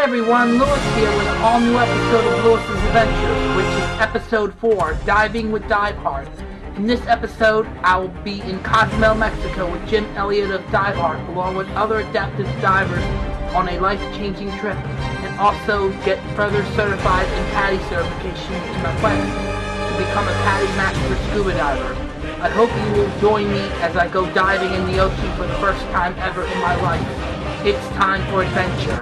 Hi everyone, Lewis here with an all-new episode of Lewis's Adventures, which is episode 4, Diving with Diveheart. In this episode, I will be in Cozumel, Mexico with Jim Elliott of Diveheart, along with other adaptive divers on a life-changing trip, and also get further certified in PADI certification to my quest to become a PADI Master Scuba Diver. I hope you will join me as I go diving in the ocean for the first time ever in my life. It's time for adventure.